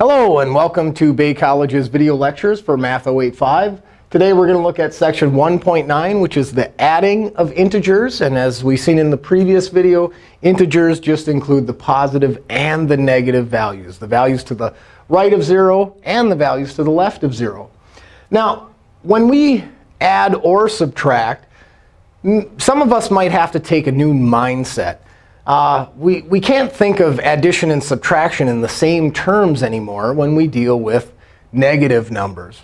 Hello, and welcome to Bay College's video lectures for Math 085. Today we're going to look at section 1.9, which is the adding of integers. And as we've seen in the previous video, integers just include the positive and the negative values, the values to the right of 0 and the values to the left of 0. Now, when we add or subtract, some of us might have to take a new mindset. Uh, we, we can't think of addition and subtraction in the same terms anymore when we deal with negative numbers.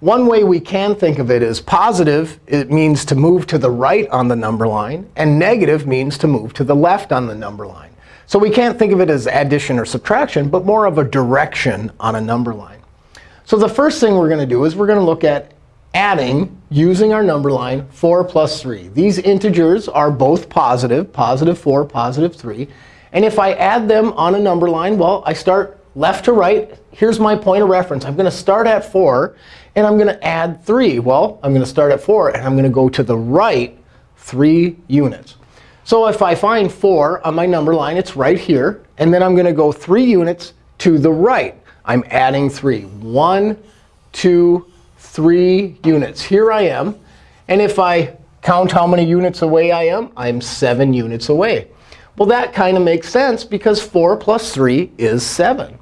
One way we can think of it is positive. It means to move to the right on the number line. And negative means to move to the left on the number line. So we can't think of it as addition or subtraction, but more of a direction on a number line. So the first thing we're going to do is we're going to look at adding using our number line 4 plus 3. These integers are both positive, positive 4, positive 3. And if I add them on a number line, well, I start left to right. Here's my point of reference. I'm going to start at 4, and I'm going to add 3. Well, I'm going to start at 4, and I'm going to go to the right 3 units. So if I find 4 on my number line, it's right here. And then I'm going to go 3 units to the right. I'm adding 3. 1, 2, three units. Here I am. And if I count how many units away I am, I'm 7 units away. Well, that kind of makes sense because 4 plus 3 is 7.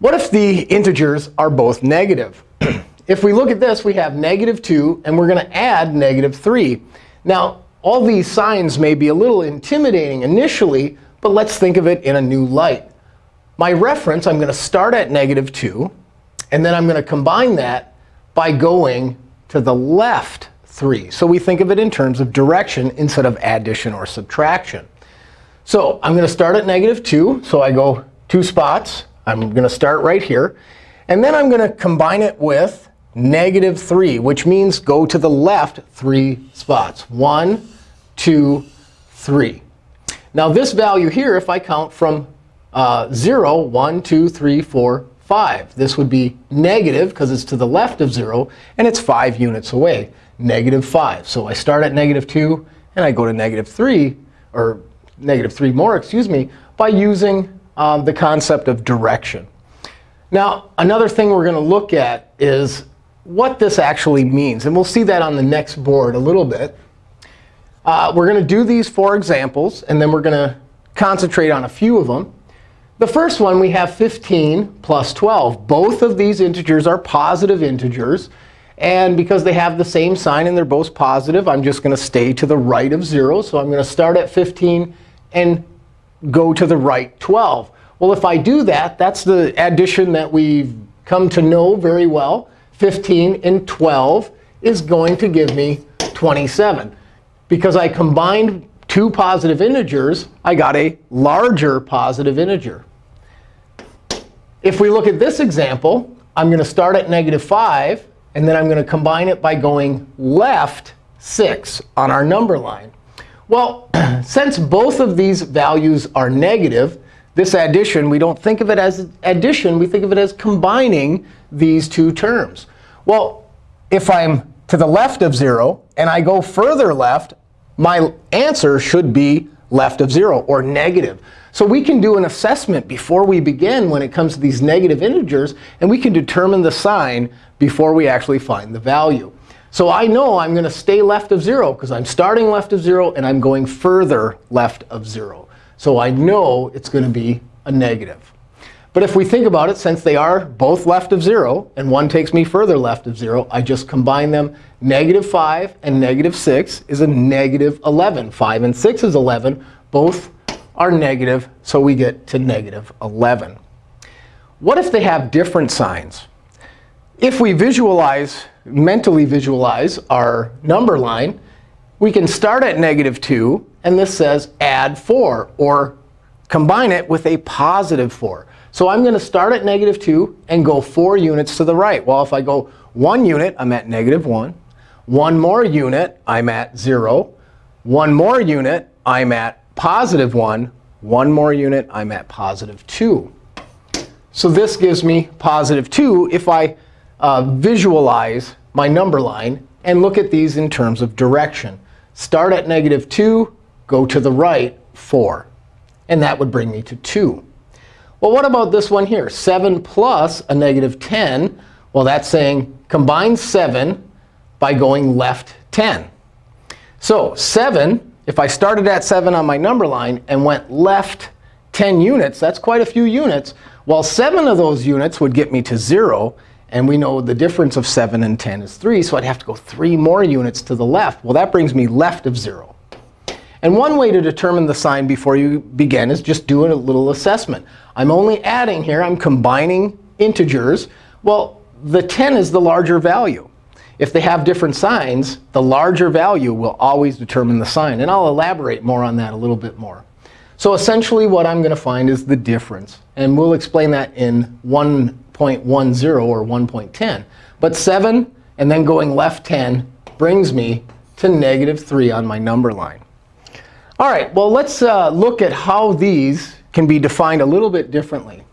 What if the integers are both negative? if we look at this, we have negative 2, and we're going to add negative 3. Now, all these signs may be a little intimidating initially, but let's think of it in a new light. My reference, I'm going to start at negative 2. And then I'm going to combine that by going to the left 3. So we think of it in terms of direction instead of addition or subtraction. So I'm going to start at negative 2. So I go two spots. I'm going to start right here. And then I'm going to combine it with negative 3, which means go to the left three spots. 1, 2, 3. Now this value here, if I count from uh, 0, 1, 2, 3, 4, 5. This would be negative because it's to the left of 0, and it's 5 units away, negative 5. So I start at negative 2, and I go to negative 3, or negative 3 more, excuse me, by using um, the concept of direction. Now, another thing we're going to look at is what this actually means. And we'll see that on the next board a little bit. Uh, we're going to do these four examples, and then we're going to concentrate on a few of them. The first one, we have 15 plus 12. Both of these integers are positive integers. And because they have the same sign and they're both positive, I'm just going to stay to the right of 0. So I'm going to start at 15 and go to the right 12. Well, if I do that, that's the addition that we've come to know very well. 15 and 12 is going to give me 27. Because I combined two positive integers, I got a larger positive integer. If we look at this example, I'm going to start at negative 5, and then I'm going to combine it by going left 6 on our number line. Well, since both of these values are negative, this addition, we don't think of it as addition. We think of it as combining these two terms. Well, if I'm to the left of 0 and I go further left, my answer should be left of 0 or negative. So we can do an assessment before we begin when it comes to these negative integers. And we can determine the sign before we actually find the value. So I know I'm going to stay left of 0 because I'm starting left of 0 and I'm going further left of 0. So I know it's going to be a negative. But if we think about it, since they are both left of 0, and one takes me further left of 0, I just combine them. Negative 5 and negative 6 is a negative 11. 5 and 6 is 11. Both are negative, so we get to negative 11. What if they have different signs? If we visualize, mentally visualize our number line, we can start at negative 2, and this says add 4, or combine it with a positive 4. So I'm going to start at negative 2 and go 4 units to the right. Well, if I go 1 unit, I'm at negative 1. One more unit, I'm at 0. One more unit, I'm at positive 1. One more unit, I'm at positive 2. So this gives me positive 2 if I uh, visualize my number line and look at these in terms of direction. Start at negative 2, go to the right 4. And that would bring me to 2. Well, what about this one here? 7 plus a negative 10. Well, that's saying combine 7 by going left 10. So 7, if I started at 7 on my number line and went left 10 units, that's quite a few units. Well, 7 of those units would get me to 0. And we know the difference of 7 and 10 is 3. So I'd have to go 3 more units to the left. Well, that brings me left of 0. And one way to determine the sign before you begin is just doing a little assessment. I'm only adding here. I'm combining integers. Well, the 10 is the larger value. If they have different signs, the larger value will always determine the sign. And I'll elaborate more on that a little bit more. So essentially, what I'm going to find is the difference. And we'll explain that in 1.10 or 1.10. But 7 and then going left 10 brings me to negative 3 on my number line. All right, well, let's uh, look at how these can be defined a little bit differently.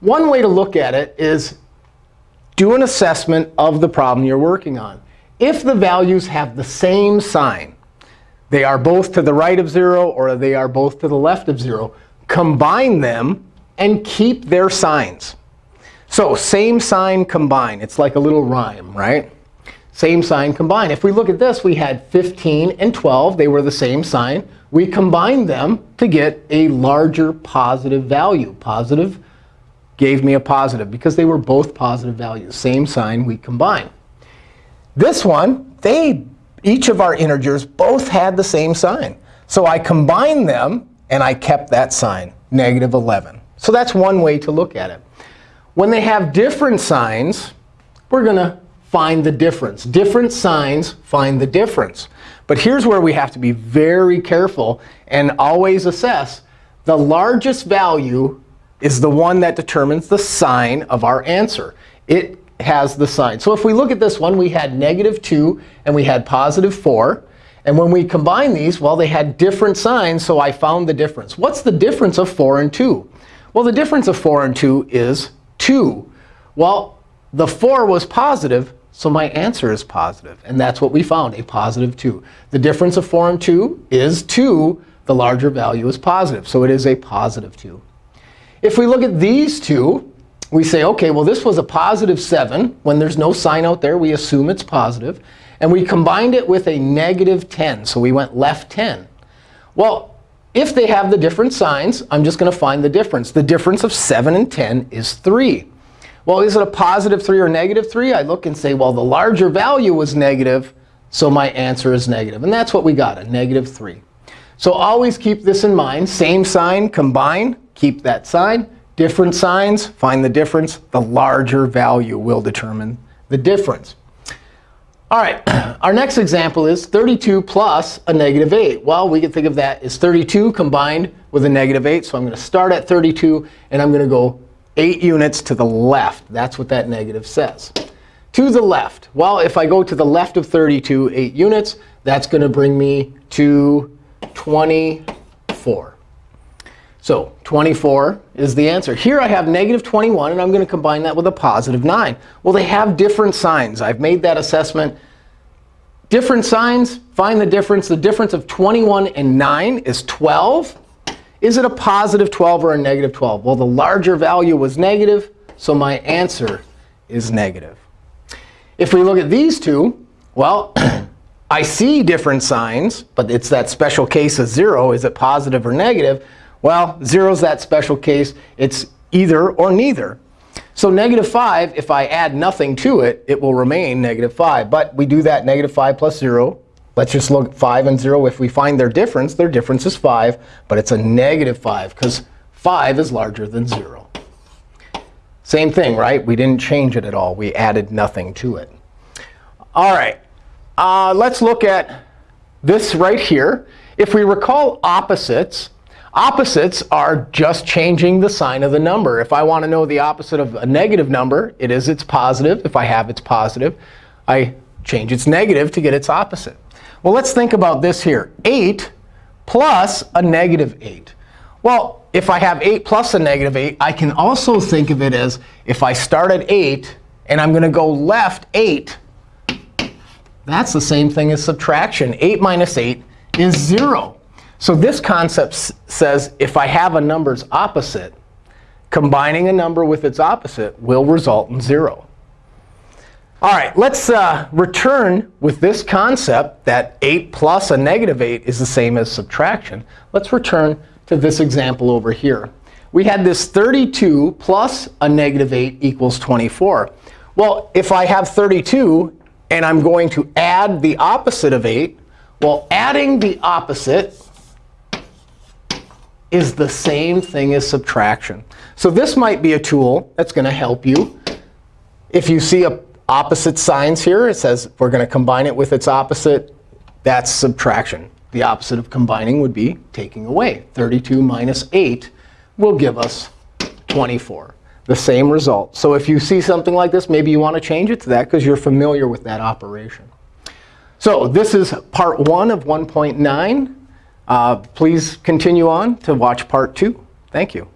One way to look at it is do an assessment of the problem you're working on. If the values have the same sign, they are both to the right of 0 or they are both to the left of 0, combine them and keep their signs. So same sign, combine. It's like a little rhyme, right? Same sign, combine. If we look at this, we had 15 and 12. They were the same sign we combined them to get a larger positive value. Positive gave me a positive because they were both positive values. Same sign, we combine. This one, they each of our integers both had the same sign. So I combined them, and I kept that sign, negative 11. So that's one way to look at it. When they have different signs, we're going to find the difference. Different signs find the difference. But here's where we have to be very careful and always assess. The largest value is the one that determines the sign of our answer. It has the sign. So if we look at this one, we had negative 2 and we had positive 4. And when we combine these, well, they had different signs, so I found the difference. What's the difference of 4 and 2? Well, the difference of 4 and 2 is 2. Well, the 4 was positive, so my answer is positive. And that's what we found, a positive 2. The difference of 4 and 2 is 2. The larger value is positive. So it is a positive 2. If we look at these two, we say, OK, well, this was a positive 7. When there's no sign out there, we assume it's positive. And we combined it with a negative 10. So we went left 10. Well, if they have the different signs, I'm just going to find the difference. The difference of 7 and 10 is 3. Well, is it a positive 3 or negative 3? I look and say, well, the larger value was negative, so my answer is negative. And that's what we got, a negative 3. So always keep this in mind. Same sign, combine, keep that sign. Different signs, find the difference. The larger value will determine the difference. All right, our next example is 32 plus a negative 8. Well, we can think of that as 32 combined with a negative 8. So I'm going to start at 32, and I'm going to go 8 units to the left. That's what that negative says. To the left. Well, if I go to the left of 32, 8 units, that's going to bring me to 24. So 24 is the answer. Here I have negative 21, and I'm going to combine that with a positive 9. Well, they have different signs. I've made that assessment. Different signs, find the difference. The difference of 21 and 9 is 12. Is it a positive 12 or a negative 12? Well, the larger value was negative, so my answer is negative. If we look at these two, well, I see different signs, but it's that special case of 0. Is it positive or negative? Well, 0 is that special case. It's either or neither. So negative 5, if I add nothing to it, it will remain negative 5. But we do that negative 5 plus 0 Let's just look at 5 and 0. If we find their difference, their difference is 5. But it's a negative 5 because 5 is larger than 0. Same thing, right? We didn't change it at all. We added nothing to it. All right. Uh, let's look at this right here. If we recall opposites, opposites are just changing the sign of the number. If I want to know the opposite of a negative number, it is its positive. If I have its positive, I change its negative to get its opposite. Well, let's think about this here. 8 plus a negative 8. Well, if I have 8 plus a negative 8, I can also think of it as if I start at 8 and I'm going to go left 8, that's the same thing as subtraction. 8 minus 8 is 0. So this concept says if I have a number's opposite, combining a number with its opposite will result in 0. All right, let's uh, return with this concept that 8 plus a negative 8 is the same as subtraction. Let's return to this example over here. We had this 32 plus a negative 8 equals 24. Well, if I have 32 and I'm going to add the opposite of 8, well, adding the opposite is the same thing as subtraction. So this might be a tool that's going to help you. If you see a opposite signs here. It says we're going to combine it with its opposite. That's subtraction. The opposite of combining would be taking away. 32 minus 8 will give us 24. The same result. So if you see something like this, maybe you want to change it to that because you're familiar with that operation. So this is part 1 of 1.9. Uh, please continue on to watch part 2. Thank you.